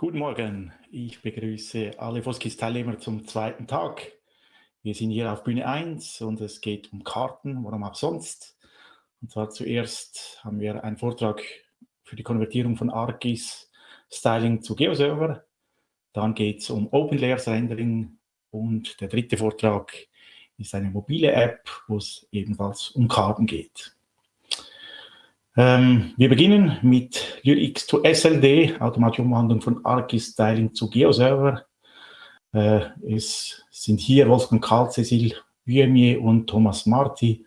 Guten Morgen, ich begrüße alle Foskis-Teilnehmer zum zweiten Tag. Wir sind hier auf Bühne 1 und es geht um Karten, warum auch sonst. Und zwar zuerst haben wir einen Vortrag für die Konvertierung von ArcGIS Styling zu GeoServer. Dann geht es um Open Layers Rendering und der dritte Vortrag ist eine mobile App, wo es ebenfalls um Karten geht. Ähm, wir beginnen mit LyrX to SLD, automatische Umwandlung von ArcGIS Styling zu GeoServer. Äh, es sind hier Wolfgang Karl, Cecil Viemier und Thomas Marti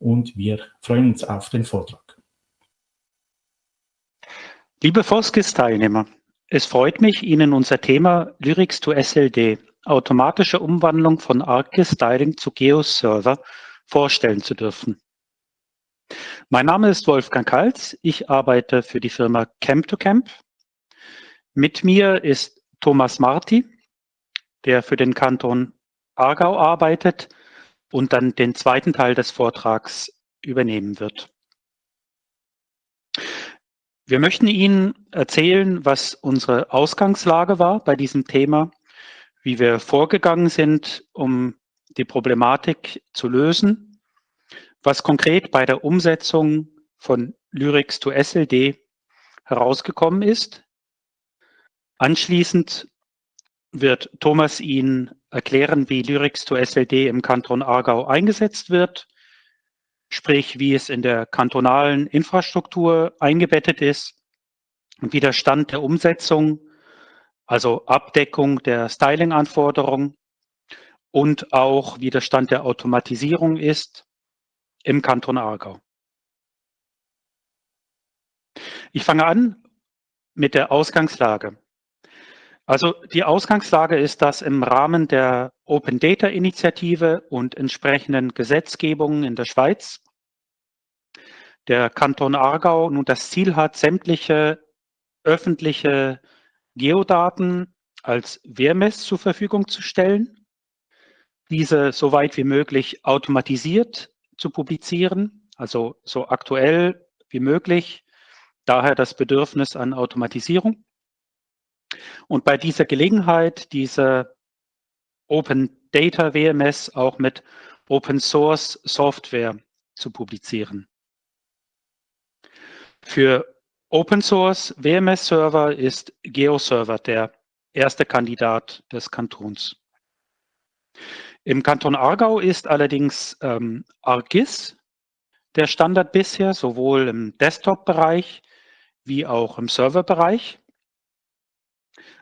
und wir freuen uns auf den Vortrag. Liebe Foskis-Teilnehmer, es freut mich, Ihnen unser Thema Lyrics to SLD, automatische Umwandlung von ArcGIS Styling zu GeoServer, vorstellen zu dürfen. Mein Name ist Wolfgang Kalz. Ich arbeite für die Firma Camp2Camp. Mit mir ist Thomas Marti, der für den Kanton Aargau arbeitet und dann den zweiten Teil des Vortrags übernehmen wird. Wir möchten Ihnen erzählen, was unsere Ausgangslage war bei diesem Thema, wie wir vorgegangen sind, um die Problematik zu lösen was konkret bei der Umsetzung von Lyrics to SLD herausgekommen ist. Anschließend wird Thomas Ihnen erklären, wie Lyrics to SLD im Kanton Aargau eingesetzt wird, sprich wie es in der kantonalen Infrastruktur eingebettet ist und wie der Stand der Umsetzung, also Abdeckung der Styling-Anforderungen und auch wie der Stand der Automatisierung ist im Kanton Aargau. Ich fange an mit der Ausgangslage. Also die Ausgangslage ist, dass im Rahmen der Open Data Initiative und entsprechenden Gesetzgebungen in der Schweiz der Kanton Aargau nun das Ziel hat, sämtliche öffentliche Geodaten als WMS zur Verfügung zu stellen, diese so weit wie möglich automatisiert zu publizieren, also so aktuell wie möglich. Daher das Bedürfnis an Automatisierung. Und bei dieser Gelegenheit diese Open Data WMS auch mit Open Source Software zu publizieren. Für Open Source WMS Server ist GeoServer der erste Kandidat des Kantons. Im Kanton Aargau ist allerdings ähm, ArcGIS der Standard bisher, sowohl im Desktop-Bereich wie auch im Server-Bereich.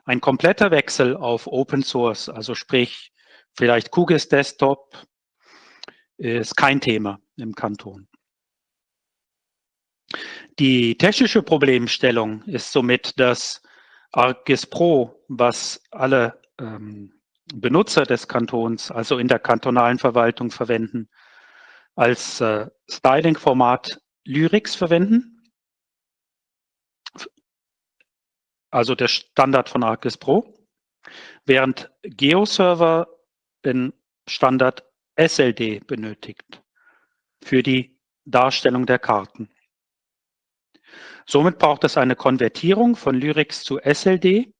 Ein kompletter Wechsel auf Open Source, also sprich vielleicht QGIS Desktop, ist kein Thema im Kanton. Die technische Problemstellung ist somit das ArcGIS Pro, was alle ähm, Benutzer des Kantons, also in der kantonalen Verwaltung verwenden, als äh, Styling-Format Lyrics verwenden. Also der Standard von ArcGIS Pro. Während GeoServer den Standard SLD benötigt für die Darstellung der Karten. Somit braucht es eine Konvertierung von Lyrics zu SLD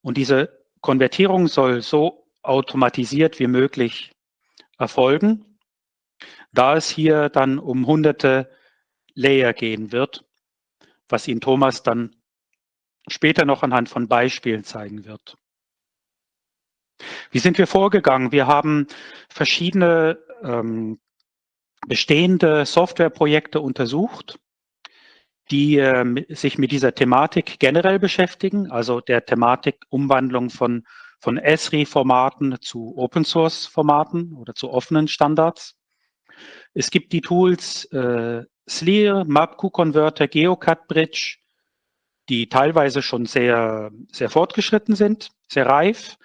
und diese Konvertierung soll so automatisiert wie möglich erfolgen, da es hier dann um hunderte Layer gehen wird, was Ihnen Thomas dann später noch anhand von Beispielen zeigen wird. Wie sind wir vorgegangen? Wir haben verschiedene ähm, bestehende Softwareprojekte untersucht die äh, sich mit dieser Thematik generell beschäftigen, also der Thematik Umwandlung von, von ESRI-Formaten zu Open-Source-Formaten oder zu offenen Standards. Es gibt die Tools äh, SLIR, MapQ-Converter, GeoCut-Bridge, die teilweise schon sehr, sehr fortgeschritten sind, sehr reif,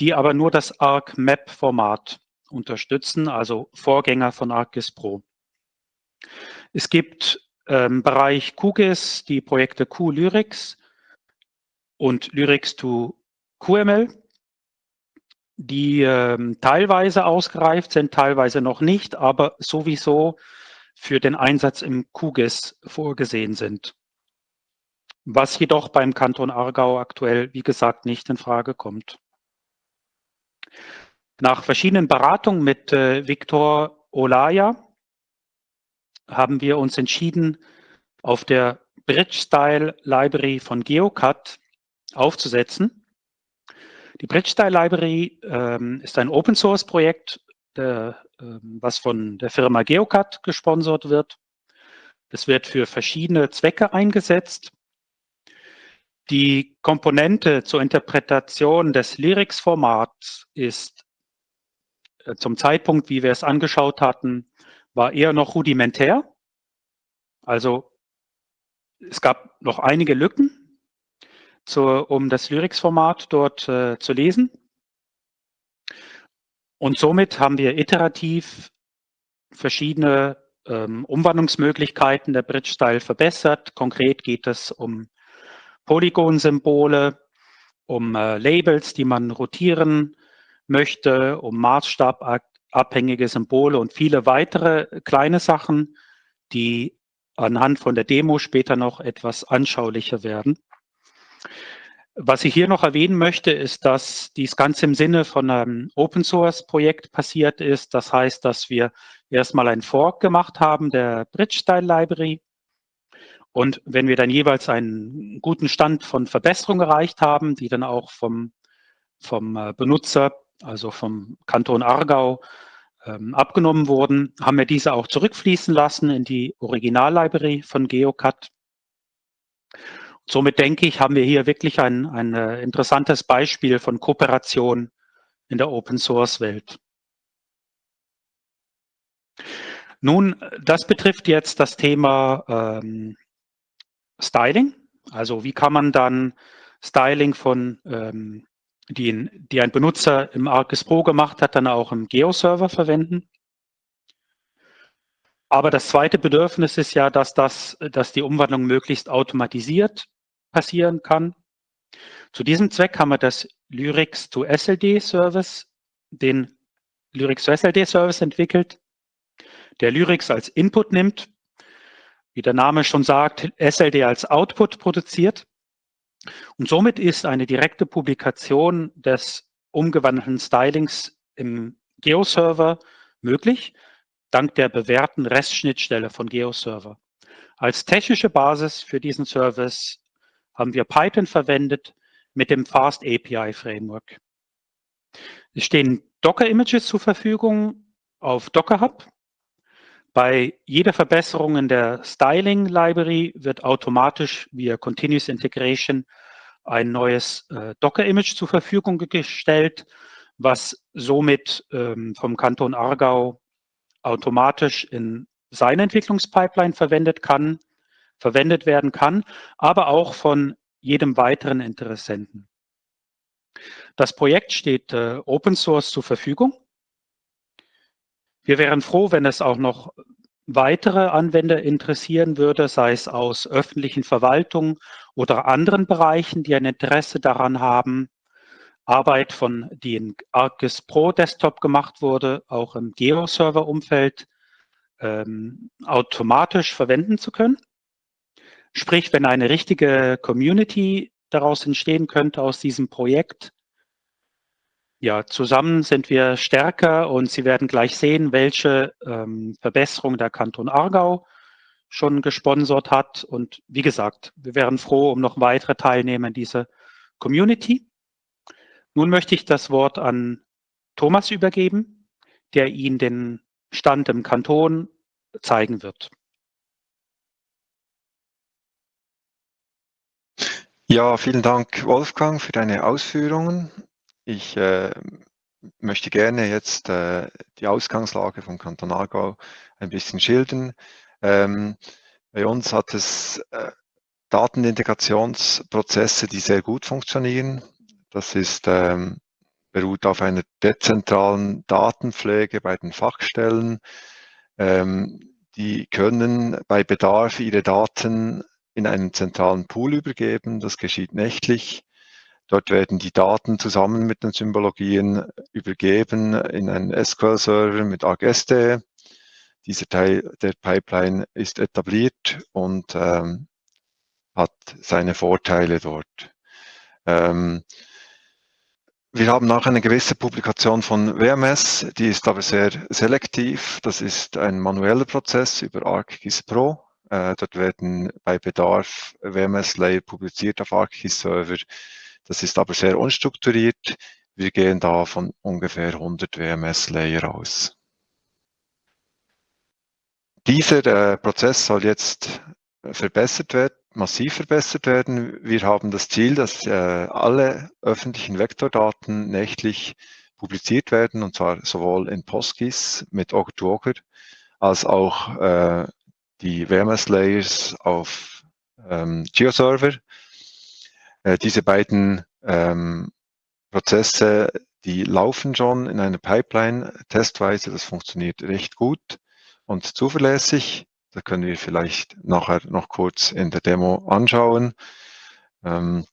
die aber nur das ArcMap-Format unterstützen, also Vorgänger von ArcGIS Pro. Es gibt ähm, Bereich QGIS die Projekte QLyrics und Lyrics to QML, die ähm, teilweise ausgereift sind, teilweise noch nicht, aber sowieso für den Einsatz im QGIS vorgesehen sind. was jedoch beim Kanton Aargau aktuell, wie gesagt, nicht in Frage kommt. Nach verschiedenen Beratungen mit äh, Viktor Olaya haben wir uns entschieden, auf der Bridge-Style Library von GeoCut aufzusetzen. Die Bridge-Style Library ähm, ist ein Open-Source-Projekt, äh, was von der Firma GeoCut gesponsert wird. Es wird für verschiedene Zwecke eingesetzt. Die Komponente zur Interpretation des Lyrics-Formats ist äh, zum Zeitpunkt, wie wir es angeschaut hatten, war eher noch rudimentär. Also es gab noch einige Lücken, zur, um das Lyrics-Format dort äh, zu lesen. Und somit haben wir iterativ verschiedene ähm, Umwandlungsmöglichkeiten der Bridge-Style verbessert. Konkret geht es um Polygon-Symbole, um äh, Labels, die man rotieren möchte, um maßstababhängige Symbole und viele weitere kleine Sachen, die anhand von der Demo später noch etwas anschaulicher werden. Was ich hier noch erwähnen möchte, ist, dass dies ganz im Sinne von einem Open Source Projekt passiert ist. Das heißt, dass wir erstmal ein Fork gemacht haben der Bridge Style Library. Und wenn wir dann jeweils einen guten Stand von Verbesserung erreicht haben, die dann auch vom, vom äh, Benutzer, also vom Kanton Aargau, ähm, abgenommen wurden, haben wir diese auch zurückfließen lassen in die Original-Library von GeoCut. Somit denke ich, haben wir hier wirklich ein, ein äh, interessantes Beispiel von Kooperation in der Open-Source-Welt. Nun, das betrifft jetzt das Thema ähm, Styling. Also wie kann man dann Styling von, ähm, die, die ein Benutzer im ArcGIS Pro gemacht hat, dann auch im Geo-Server verwenden. Aber das zweite Bedürfnis ist ja, dass, das, dass die Umwandlung möglichst automatisiert passieren kann. Zu diesem Zweck haben wir das Lyrics to SLD Service, den Lyrics to SLD Service entwickelt, der Lyrics als Input nimmt, wie der Name schon sagt, SLD als Output produziert. Und somit ist eine direkte Publikation des umgewandelten Stylings im GeoServer möglich, dank der bewährten REST-Schnittstelle von GeoServer. Als technische Basis für diesen Service haben wir Python verwendet mit dem Fast API Framework. Es stehen Docker-Images zur Verfügung auf Docker Hub. Bei jeder Verbesserung in der Styling Library wird automatisch via Continuous Integration ein neues äh, Docker-Image zur Verfügung gestellt, was somit ähm, vom Kanton Aargau automatisch in seine Entwicklungspipeline verwendet kann verwendet werden kann, aber auch von jedem weiteren Interessenten. Das Projekt steht äh, Open Source zur Verfügung. Wir wären froh, wenn es auch noch weitere Anwender interessieren würde, sei es aus öffentlichen Verwaltungen oder anderen Bereichen, die ein Interesse daran haben, Arbeit von die in ArcGIS Pro Desktop gemacht wurde, auch im Geo-Server-Umfeld ähm, automatisch verwenden zu können. Sprich, wenn eine richtige Community daraus entstehen könnte aus diesem Projekt, ja, zusammen sind wir stärker und Sie werden gleich sehen, welche ähm, Verbesserung der Kanton Aargau schon gesponsert hat. Und wie gesagt, wir wären froh um noch weitere Teilnehmer in dieser Community. Nun möchte ich das Wort an Thomas übergeben, der Ihnen den Stand im Kanton zeigen wird. Ja, vielen Dank, Wolfgang, für deine Ausführungen. Ich äh, möchte gerne jetzt äh, die Ausgangslage vom Kanton Aargau ein bisschen schildern. Ähm, bei uns hat es äh, Datenintegrationsprozesse, die sehr gut funktionieren. Das ist, ähm, beruht auf einer dezentralen Datenpflege bei den Fachstellen. Ähm, die können bei Bedarf ihre Daten in einen zentralen Pool übergeben. Das geschieht nächtlich. Dort werden die Daten zusammen mit den Symbologien übergeben in einen SQL-Server mit ArcSD. Dieser Teil der Pipeline ist etabliert und ähm, hat seine Vorteile dort. Ähm, wir haben auch eine gewisse Publikation von WMS, die ist aber sehr selektiv. Das ist ein manueller Prozess über ArcGIS Pro. Äh, dort werden bei Bedarf WMS-Layer publiziert auf ArcGIS Server. Das ist aber sehr unstrukturiert. Wir gehen da von ungefähr 100 WMS-Layer aus. Dieser äh, Prozess soll jetzt verbessert werden, massiv verbessert werden. Wir haben das Ziel, dass äh, alle öffentlichen Vektordaten nächtlich publiziert werden, und zwar sowohl in PostGIS mit Ogre-to-Ogre als auch äh, die WMS-Layers auf ähm, GeoServer. Äh, diese beiden ähm, Prozesse, die laufen schon in einer Pipeline testweise. Das funktioniert recht gut und zuverlässig. Da können wir vielleicht nachher noch kurz in der Demo anschauen. Ähm,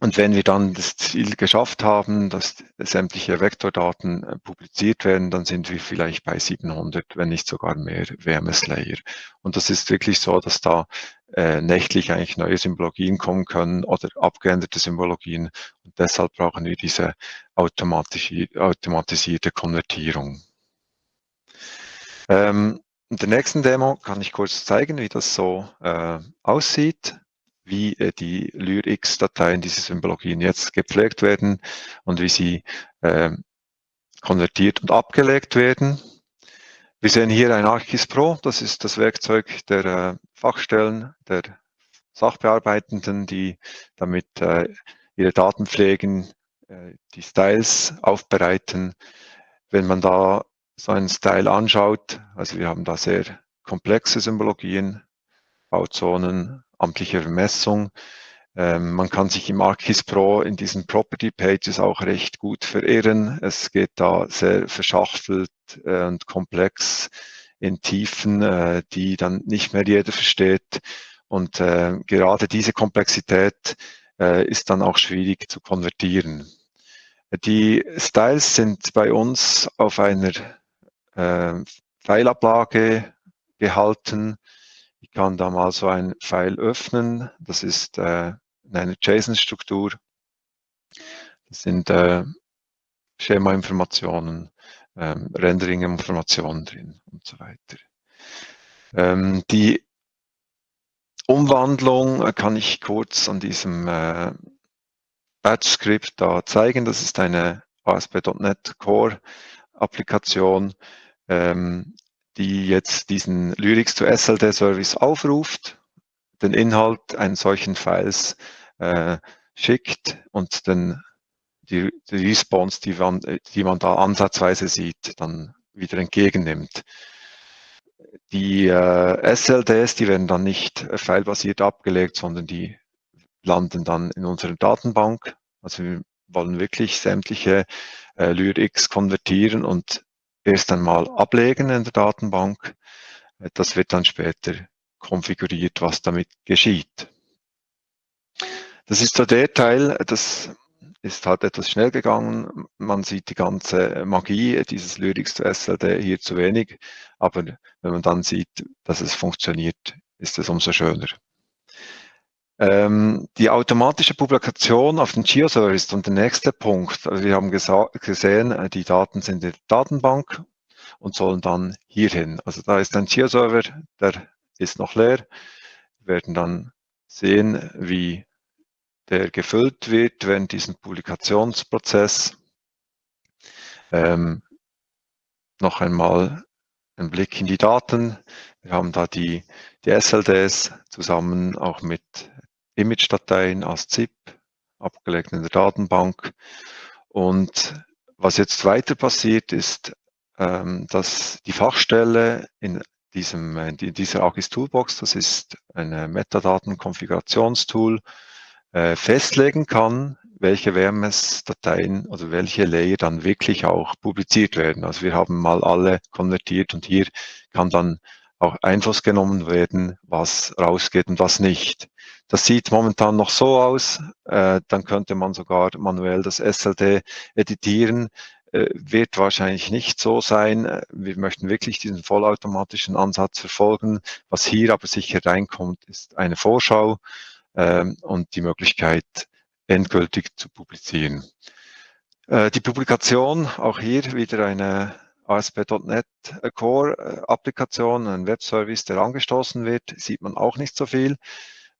und wenn wir dann das Ziel geschafft haben, dass sämtliche Vektordaten äh, publiziert werden, dann sind wir vielleicht bei 700, wenn nicht sogar mehr WMS-Layer. Und das ist wirklich so, dass da äh, nächtlich eigentlich neue Symbologien kommen können oder abgeänderte Symbologien. Und deshalb brauchen wir diese automatisierte Konvertierung. Ähm, in der nächsten Demo kann ich kurz zeigen, wie das so äh, aussieht, wie äh, die LyrX-Dateien, diese Symbologien jetzt gepflegt werden und wie sie äh, konvertiert und abgelegt werden. Wir sehen hier ein ArcGIS Pro, das ist das Werkzeug der äh, Fachstellen, der Sachbearbeitenden, die damit äh, ihre Daten pflegen, äh, die Styles aufbereiten. Wenn man da so einen Style anschaut, also wir haben da sehr komplexe Symbologien, Bauzonen, amtliche Vermessung. Ähm, man kann sich im ArcGIS Pro in diesen Property Pages auch recht gut verirren. Es geht da sehr verschachtelt äh, und komplex in Tiefen, äh, die dann nicht mehr jeder versteht. Und äh, gerade diese Komplexität ist dann auch schwierig zu konvertieren. Die Styles sind bei uns auf einer äh, Pfeilablage gehalten. Ich kann da mal so ein Pfeil öffnen. Das ist äh, in einer JSON-Struktur. Das sind äh, Schema-Informationen, ähm, Rendering-Informationen drin und so weiter. Ähm, die Umwandlung kann ich kurz an diesem äh, Batch-Skript da zeigen. Das ist eine ASP.NET Core-Applikation, ähm, die jetzt diesen Lyrics to SLD Service aufruft, den Inhalt eines solchen Files äh, schickt und dann die, die Response, die man, die man da ansatzweise sieht, dann wieder entgegennimmt. Die äh, SLDs, die werden dann nicht äh, filebasiert abgelegt, sondern die landen dann in unserer Datenbank. Also wir wollen wirklich sämtliche äh, LyrX konvertieren und erst einmal ablegen in der Datenbank. Das wird dann später konfiguriert, was damit geschieht. Das ist der Teil, das ist halt etwas schnell gegangen. Man sieht die ganze Magie dieses Lyrics zu SLD hier zu wenig, aber wenn man dann sieht, dass es funktioniert, ist es umso schöner. Ähm, die automatische Publikation auf den GeoServer ist dann der nächste Punkt. Also wir haben gesehen, äh, die Daten sind in der Datenbank und sollen dann hierhin. Also da ist ein GeoServer, der ist noch leer. Wir werden dann sehen, wie der gefüllt wird während diesem Publikationsprozess. Ähm, noch einmal ein Blick in die Daten. Wir haben da die, die SLDs zusammen auch mit Image-Dateien als ZIP, abgelegt in der Datenbank. Und was jetzt weiter passiert, ist, ähm, dass die Fachstelle in diesem, in dieser AGIS Toolbox, das ist ein Metadaten-Konfigurationstool, äh, festlegen kann, welche WMS-Dateien oder welche Layer dann wirklich auch publiziert werden. Also wir haben mal alle konvertiert und hier kann dann auch Einfluss genommen werden, was rausgeht und was nicht. Das sieht momentan noch so aus, äh, dann könnte man sogar manuell das SLD editieren, äh, wird wahrscheinlich nicht so sein. Wir möchten wirklich diesen vollautomatischen Ansatz verfolgen. Was hier aber sicher reinkommt, ist eine Vorschau. ähm, und die Möglichkeit, endgültig zu publizieren. Äh, die Publikation, auch hier wieder eine ASP.NET Core Applikation, ein Webservice, der angestoßen wird, sieht man auch nicht so viel,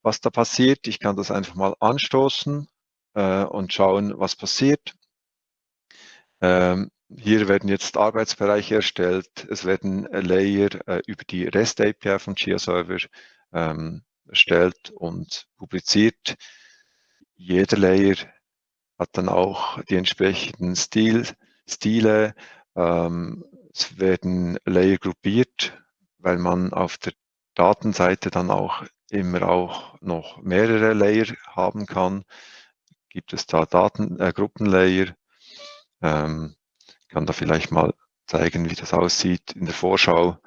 was da passiert. Ich kann das einfach mal anstoßen äh, und schauen, was passiert. Ähm, hier werden jetzt Arbeitsbereiche erstellt. Es werden Layer äh, über die REST API von Chia Server ähm, erstellt und publiziert. Jeder Layer hat dann auch die entsprechenden Stil, Stile. Ähm, es werden Layer gruppiert, weil man auf der Datenseite dann auch immer auch noch mehrere Layer haben kann. Gibt es da Daten, äh, Gruppenlayer? Ähm, kann da vielleicht mal zeigen, wie das aussieht in der Vorschau.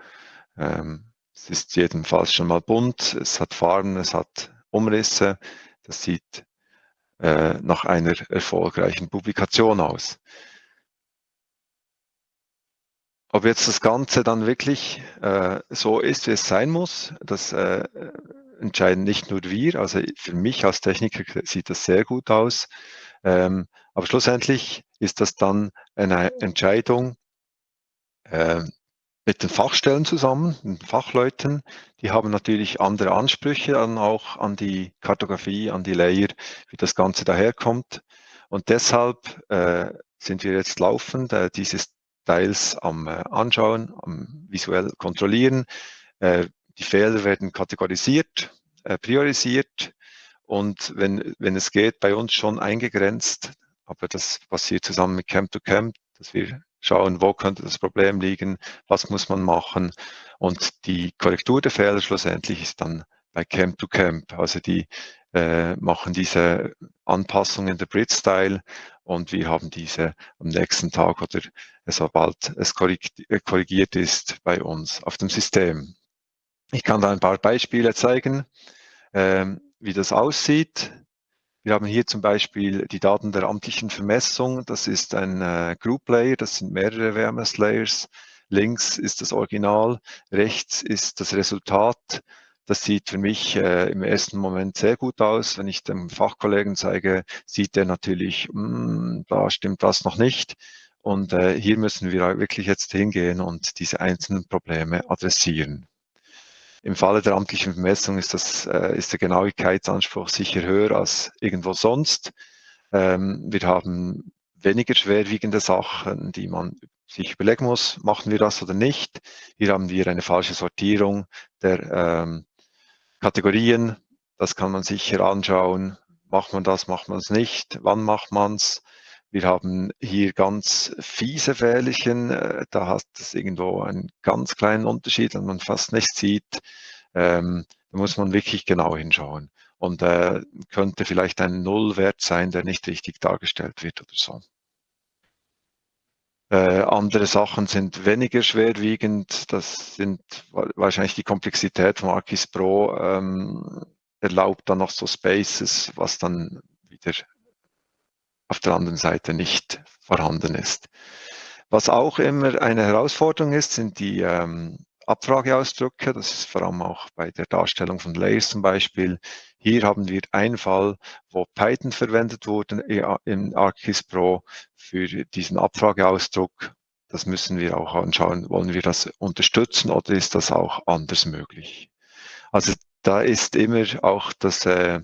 Ähm, es ist jedenfalls schon mal bunt, es hat Farben, es hat Umrisse. Das sieht äh, nach einer erfolgreichen Publikation aus. Ob jetzt das Ganze dann wirklich äh, so ist, wie es sein muss, das äh, entscheiden nicht nur wir. Also für mich als Techniker sieht das sehr gut aus. Ähm, aber schlussendlich ist das dann eine Entscheidung äh, mit den Fachstellen zusammen, den Fachleuten. Die haben natürlich andere Ansprüche dann auch an die Kartografie, an die Layer, wie das Ganze daherkommt. Und deshalb äh, sind wir jetzt laufend äh, dieses Teils am äh, Anschauen, am visuell kontrollieren. Äh, die Fehler werden kategorisiert, äh, priorisiert und wenn, wenn es geht, bei uns schon eingegrenzt. Aber das passiert zusammen mit Camp to Camp, dass wir schauen, wo könnte das Problem liegen, was muss man machen. Und die Korrektur der Fehler schlussendlich ist dann bei Camp to Camp. Also die äh, machen diese Anpassungen der Brit-Style und wir haben diese am nächsten Tag oder sobald es äh, korrigiert ist bei uns auf dem System. Ich kann da ein paar Beispiele zeigen. Ähm, wie das aussieht. Wir haben hier zum Beispiel die Daten der amtlichen Vermessung. Das ist ein äh, Group Layer, das sind mehrere WMS Layers. Links ist das Original, rechts ist das Resultat. Das sieht für mich äh, im ersten Moment sehr gut aus. Wenn ich dem Fachkollegen zeige, sieht er natürlich, mh, hm, da stimmt das noch nicht. Und äh, hier müssen wir wirklich jetzt hingehen und diese einzelnen Probleme adressieren. Im Falle der amtlichen Vermessung ist, das, äh, ist der Genauigkeitsanspruch sicher höher als irgendwo sonst. Ähm, wir haben weniger schwerwiegende Sachen, die man sich überlegen muss, machen wir das oder nicht. Hier haben wir eine falsche Sortierung der ähm, Kategorien. Das kann man sicher anschauen. Macht man das, macht man es nicht? Wann macht man es? Wir haben hier ganz fiese Fählchen, äh, da hat es irgendwo einen ganz kleinen Unterschied, den man fast nicht sieht. Ähm, da muss man wirklich genau hinschauen. Und äh, könnte vielleicht ein Nullwert sein, der nicht richtig dargestellt wird oder so. Äh, andere Sachen sind weniger schwerwiegend. Das sind wahrscheinlich die Komplexität von Arcis Pro ähm, erlaubt dann noch so Spaces, was dann wieder auf der anderen Seite nicht vorhanden ist. Was auch immer eine Herausforderung ist, sind die ähm, Abfrageausdrücke. Das ist vor allem auch bei der Darstellung von Layers zum Beispiel. Hier haben wir einen Fall, wo Python verwendet wurde in ArcGIS Pro für diesen Abfrageausdruck. Das müssen wir auch anschauen. Wollen wir das unterstützen oder ist das auch anders möglich? Also da ist immer auch das äh,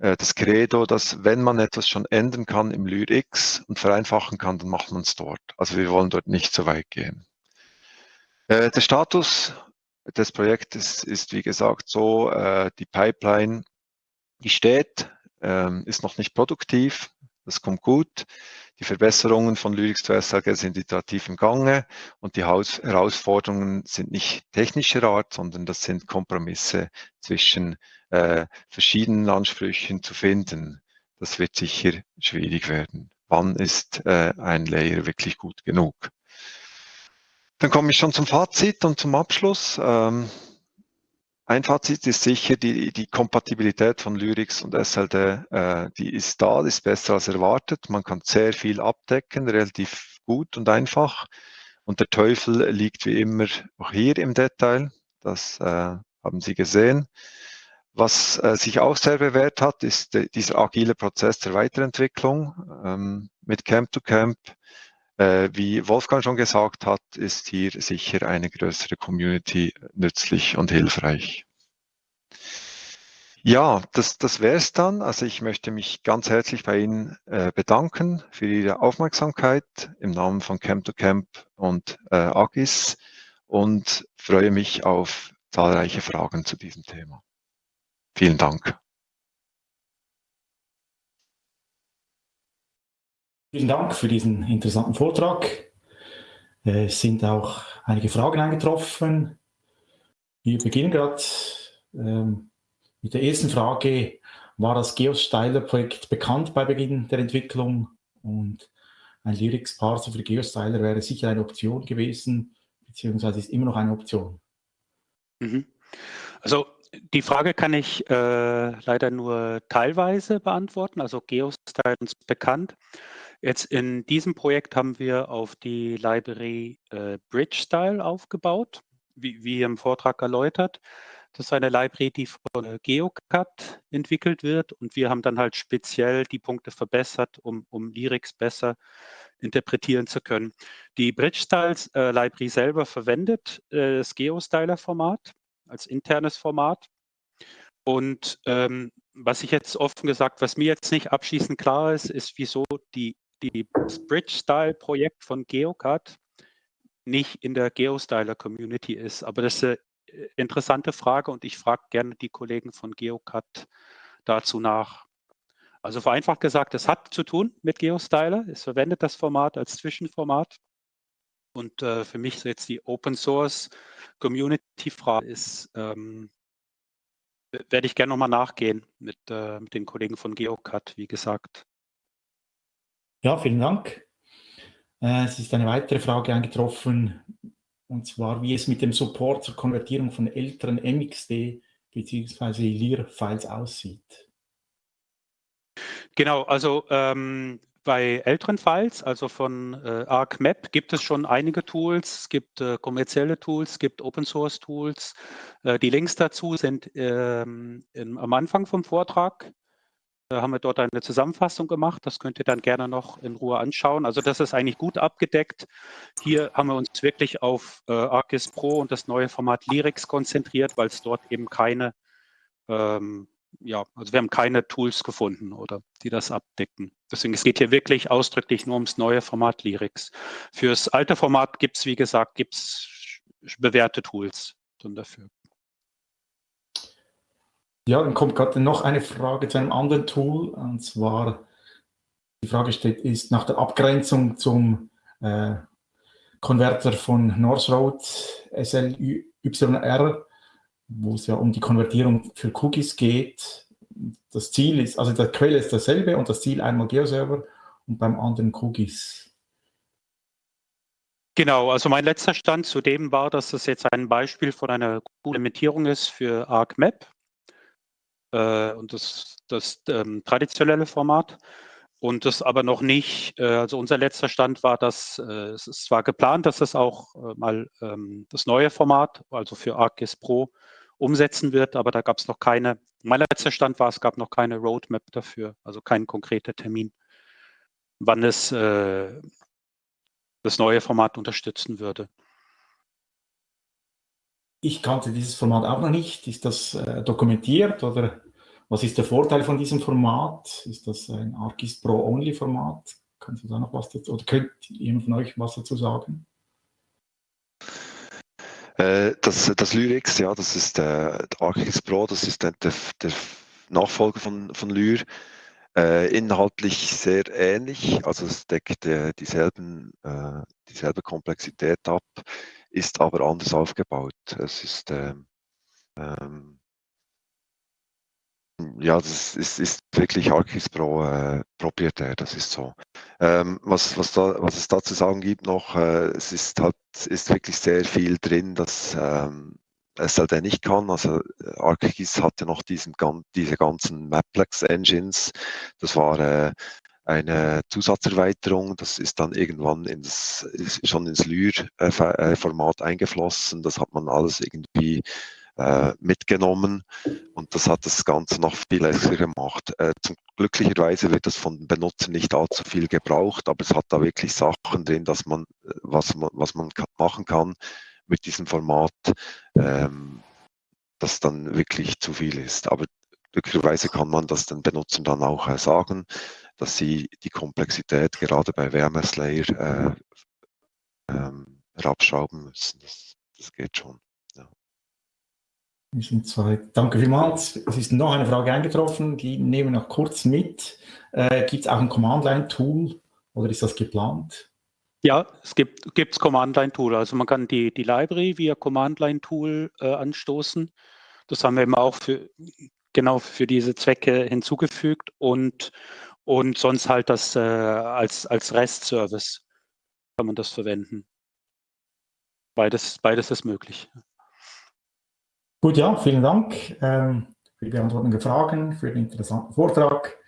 das Credo, dass wenn man etwas schon ändern kann im LyrX und vereinfachen kann, dann macht man es dort. Also wir wollen dort nicht so weit gehen. Äh, der Status des Projektes ist, wie gesagt, so, äh, die Pipeline, die steht, ähm, ist noch nicht produktiv, das kommt gut. Die Verbesserungen von Lyrics zu SLG sind iterativ im Gange und die Herausforderungen sind nicht technischer Art, sondern das sind Kompromisse zwischen äh, verschiedenen Ansprüchen zu finden. Das wird sicher schwierig werden. Wann ist äh, ein Layer wirklich gut genug? Dann komme ich schon zum Fazit und zum Abschluss. Ähm, ein Fazit ist sicher, die, die Kompatibilität von Lyrics und SLD, äh, die ist da, ist besser als erwartet. Man kann sehr viel abdecken, relativ gut und einfach. Und der Teufel liegt wie immer auch hier im Detail. Das äh, haben Sie gesehen. was äh, sich auch sehr bewährt hat, ist äh, dieser agile Prozess der Weiterentwicklung ähm, mit Camp to Camp. Äh, wie Wolfgang schon gesagt hat, ist hier sicher eine größere Community nützlich und hilfreich. Ja, das, das wäre es dann. Also ich möchte mich ganz herzlich bei Ihnen äh, bedanken für Ihre Aufmerksamkeit im Namen von Camp to Camp und äh, Agis und freue mich auf zahlreiche Fragen zu diesem Thema. Vielen Dank. Vielen Dank für diesen interessanten Vortrag. Äh, es sind auch einige Fragen eingetroffen. Wir beginnen gerade ähm, mit der ersten Frage. War das Geostyler-Projekt bekannt bei Beginn der Entwicklung? Und ein Lyrics-Parser für Geostyler wäre sicher eine Option gewesen, beziehungsweise ist immer noch eine Option. Mhm. Also die Frage kann ich äh, leider nur teilweise beantworten. Also Geostyle ist bekannt. Jetzt in diesem Projekt haben wir auf die Library äh, BridgeStyle aufgebaut, wie, wie im Vortrag erläutert. Das ist eine Library, die von äh, GeoCut entwickelt wird und wir haben dann halt speziell die Punkte verbessert, um, um Lyrics besser interpretieren zu können. Die BridgeStyles äh, Library selber verwendet äh, das GeoStyler-Format als internes Format. Und ähm, was ich jetzt offen gesagt, was mir jetzt nicht abschließend klar ist, ist, wieso die, die Bridge-Style-Projekt von GeoCut nicht in der GeoStyler-Community ist. Aber das ist eine äh, interessante Frage und ich frage gerne die Kollegen von GeoCut dazu nach. Also vereinfacht gesagt, es hat zu tun mit GeoStyler. Es verwendet das Format als Zwischenformat. Und äh, für mich jetzt die Open Source Community Frage ist, ähm, werde ich gerne nochmal nachgehen mit, äh, mit den Kollegen von GeoCut, wie gesagt. Ja, vielen Dank. Äh, es ist eine weitere Frage eingetroffen, und zwar, wie es mit dem Support zur Konvertierung von älteren MXD bzw. LIR-Files aussieht. Genau, also ähm, bei älteren Files, also von äh, ArcMap, gibt es schon einige Tools. Es gibt äh, kommerzielle Tools, es gibt Open-Source-Tools. Äh, die Links dazu sind ähm, im, am Anfang vom Vortrag. Da haben wir dort eine Zusammenfassung gemacht. Das könnt ihr dann gerne noch in Ruhe anschauen. Also das ist eigentlich gut abgedeckt. Hier haben wir uns wirklich auf äh, ArcGIS Pro und das neue Format Lyrics konzentriert, weil es dort eben keine ähm, ja, also wir haben keine Tools gefunden oder die das abdecken. Deswegen, es geht hier wirklich ausdrücklich nur ums neue Format Lyrics. Fürs alte Format gibt es, wie gesagt, gibt's bewährte Tools dann dafür. Ja, dann kommt gerade noch eine Frage zu einem anderen Tool, und zwar die Frage steht, ist nach der Abgrenzung zum äh, Konverter von North Road SLYR wo es ja um die Konvertierung für Cookies geht. Das Ziel ist, also der Quelle ist dasselbe und das Ziel einmal GeoServer und beim anderen Cookies. Genau, also mein letzter Stand zu dem war, dass das jetzt ein Beispiel von einer Implementierung ist für ArcMap äh, und das, das ähm, traditionelle Format. Und das aber noch nicht, äh, also unser letzter Stand war, dass äh, es ist zwar geplant, dass es auch äh, mal ähm, das neue Format, also für ArcGIS Pro, umsetzen wird, aber da gab es noch keine, mein letzter Stand war, es gab noch keine Roadmap dafür, also kein konkreter Termin, wann es äh, das neue Format unterstützen würde. Ich kannte dieses Format auch noch nicht. Ist das äh, dokumentiert oder was ist der Vorteil von diesem Format? Ist das ein ArcGIS Pro-Only-Format? Kannst du da noch was dazu, oder könnt jemand von euch was dazu sagen? Äh, das, das Lyrics, ja, das ist der Archix Pro, das ist der, der, der Nachfolger von, von Lyr. Äh, inhaltlich sehr ähnlich, also es deckt äh, dieselben, äh, dieselbe Komplexität ab, ist aber anders aufgebaut. Es ist ähm, ähm, ja, das ist, ist wirklich Archis Pro äh, proprietär, das ist so. Ähm, was, was, da, was es da zu sagen gibt noch, äh, es ist halt, ist wirklich sehr viel drin, dass ähm, SLD nicht kann. Also ArcGIS hatte noch diesen, diese ganzen Maplex-Engines. Das war äh, eine Zusatzerweiterung. Das ist dann irgendwann ins, schon ins Lyr-Format eingeflossen. Das hat man alles irgendwie äh, mitgenommen und das hat das Ganze noch viel lässiger gemacht. Äh, zum, glücklicherweise wird das von den Benutzern nicht allzu viel gebraucht, aber es hat da wirklich Sachen drin, dass man, äh, was man, was man machen kann mit diesem Format, ähm, das dann wirklich zu viel ist. Aber glücklicherweise kann man das den Benutzern dann auch äh, sagen, dass sie die Komplexität gerade bei WMS-Layer äh, ähm, herabschrauben müssen. Das, das geht schon. Zwei. Danke vielmals. Es ist noch eine Frage eingetroffen, die nehmen wir noch kurz mit. Äh, gibt es auch ein Command-Line-Tool oder ist das geplant? Ja, es gibt gibt's Command-Line-Tool. Also man kann die, die Library via Command-Line-Tool äh, anstoßen. Das haben wir eben auch für, genau für diese Zwecke hinzugefügt und, und sonst halt das äh, als, als REST-Service kann man das verwenden. Beides, beides ist möglich. Gut, ja, vielen Dank ähm, für die Beantwortung der Fragen, für den interessanten Vortrag.